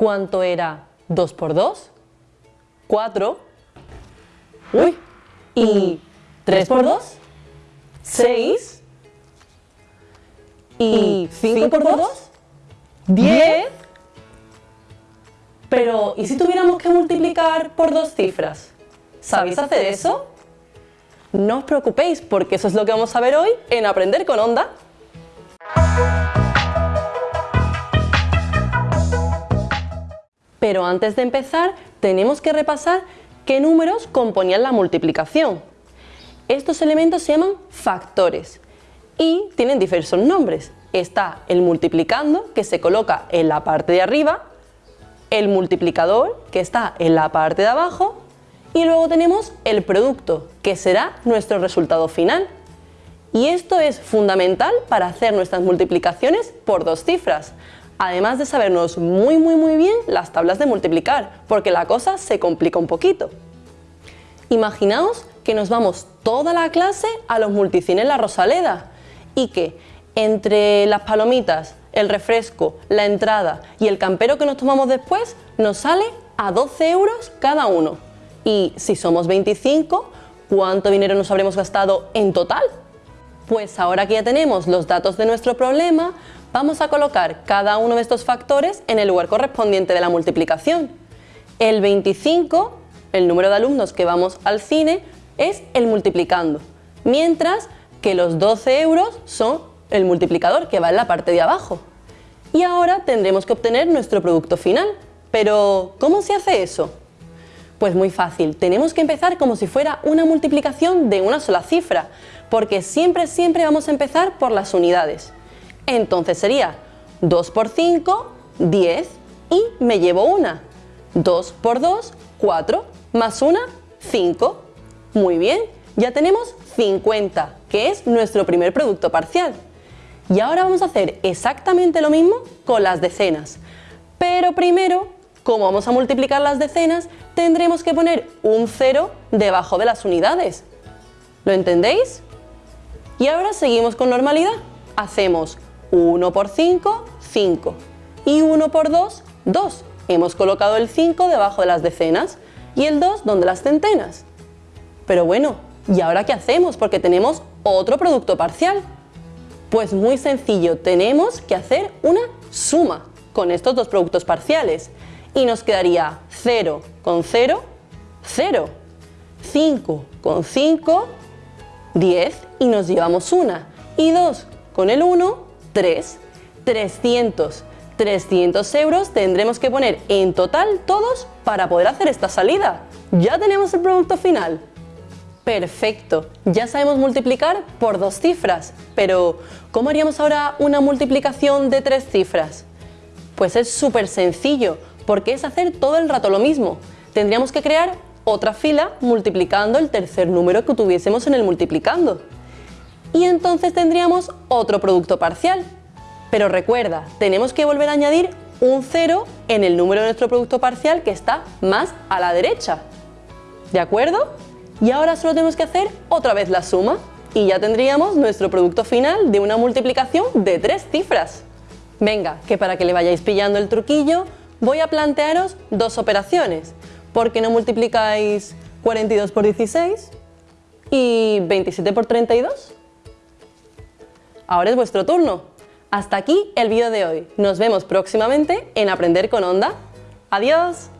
¿Cuánto era 2 por 2? 4. Uy. ¿Y 3 por 2? 6. ¿Y 5 por 2? 10. Pero, ¿y si tuviéramos que multiplicar por dos cifras? ¿Sabéis hacer eso? No os preocupéis, porque eso es lo que vamos a ver hoy en Aprender con Onda. Pero antes de empezar, tenemos que repasar qué números componían la multiplicación. Estos elementos se llaman factores y tienen diversos nombres. Está el multiplicando, que se coloca en la parte de arriba, el multiplicador, que está en la parte de abajo, y luego tenemos el producto, que será nuestro resultado final. Y esto es fundamental para hacer nuestras multiplicaciones por dos cifras, además de sabernos muy muy muy bien las tablas de multiplicar, porque la cosa se complica un poquito. Imaginaos que nos vamos toda la clase a los multicines La Rosaleda y que entre las palomitas, el refresco, la entrada y el campero que nos tomamos después nos sale a 12 euros cada uno. Y si somos 25, ¿cuánto dinero nos habremos gastado en total? Pues ahora que ya tenemos los datos de nuestro problema, vamos a colocar cada uno de estos factores en el lugar correspondiente de la multiplicación. El 25, el número de alumnos que vamos al cine, es el multiplicando, mientras que los 12 euros son el multiplicador que va en la parte de abajo. Y ahora tendremos que obtener nuestro producto final. Pero, ¿cómo se hace eso? Pues muy fácil, tenemos que empezar como si fuera una multiplicación de una sola cifra, porque siempre, siempre vamos a empezar por las unidades. Entonces sería 2 por 5, 10 y me llevo una. 2 por 2, 4, más una, 5. Muy bien, ya tenemos 50, que es nuestro primer producto parcial. Y ahora vamos a hacer exactamente lo mismo con las decenas. Pero primero, como vamos a multiplicar las decenas, tendremos que poner un 0 debajo de las unidades. ¿Lo entendéis? Y ahora seguimos con normalidad. Hacemos 1 por 5, 5. Y 1 por 2, 2. Hemos colocado el 5 debajo de las decenas y el 2 donde las centenas. Pero bueno, ¿y ahora qué hacemos? Porque tenemos otro producto parcial. Pues muy sencillo, tenemos que hacer una suma con estos dos productos parciales y nos quedaría 0 con 0, 0, 5 con 5, 10 y nos llevamos una y 2 con el 1, 3, 300. 300 euros tendremos que poner en total todos para poder hacer esta salida. Ya tenemos el producto final. Perfecto, ya sabemos multiplicar por dos cifras, pero ¿cómo haríamos ahora una multiplicación de tres cifras? Pues es súper sencillo, porque es hacer todo el rato lo mismo. Tendríamos que crear otra fila multiplicando el tercer número que tuviésemos en el multiplicando. Y entonces tendríamos otro producto parcial. Pero recuerda, tenemos que volver a añadir un cero en el número de nuestro producto parcial que está más a la derecha. ¿De acuerdo? Y ahora solo tenemos que hacer otra vez la suma y ya tendríamos nuestro producto final de una multiplicación de tres cifras. Venga, que para que le vayáis pillando el truquillo, voy a plantearos dos operaciones. ¿Por qué no multiplicáis 42 por 16 y 27 por 32? Ahora es vuestro turno. Hasta aquí el vídeo de hoy. Nos vemos próximamente en Aprender con Onda. ¡Adiós!